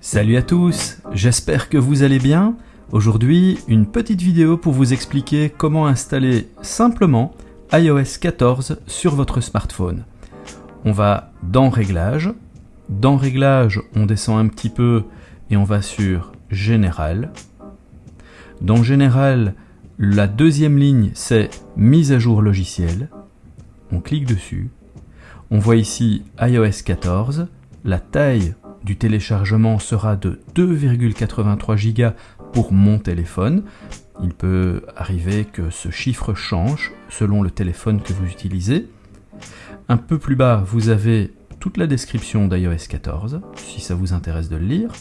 Salut à tous, j'espère que vous allez bien. Aujourd'hui, une petite vidéo pour vous expliquer comment installer simplement iOS 14 sur votre smartphone. On va dans Réglages. Dans Réglages, on descend un petit peu et on va sur Général. Dans Général, la deuxième ligne, c'est Mise à jour logiciel. On clique dessus. On voit ici iOS 14. La taille du téléchargement sera de 2,83 Go pour mon téléphone. Il peut arriver que ce chiffre change selon le téléphone que vous utilisez. Un peu plus bas, vous avez toute la description d'iOS 14, si ça vous intéresse de le lire.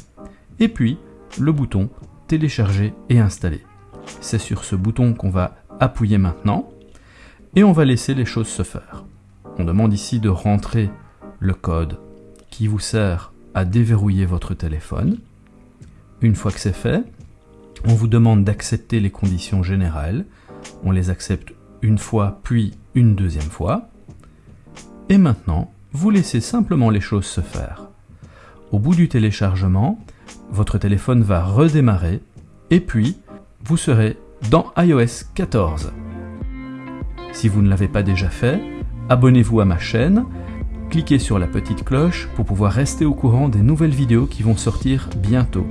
Et puis, le bouton Télécharger et installer. C'est sur ce bouton qu'on va appuyer maintenant. Et on va laisser les choses se faire. On demande ici de rentrer le code qui vous sert à déverrouiller votre téléphone. Une fois que c'est fait, on vous demande d'accepter les conditions générales. On les accepte une fois, puis une deuxième fois. Et maintenant, vous laissez simplement les choses se faire. Au bout du téléchargement, votre téléphone va redémarrer et puis vous serez dans iOS 14. Si vous ne l'avez pas déjà fait, abonnez-vous à ma chaîne, cliquez sur la petite cloche pour pouvoir rester au courant des nouvelles vidéos qui vont sortir bientôt.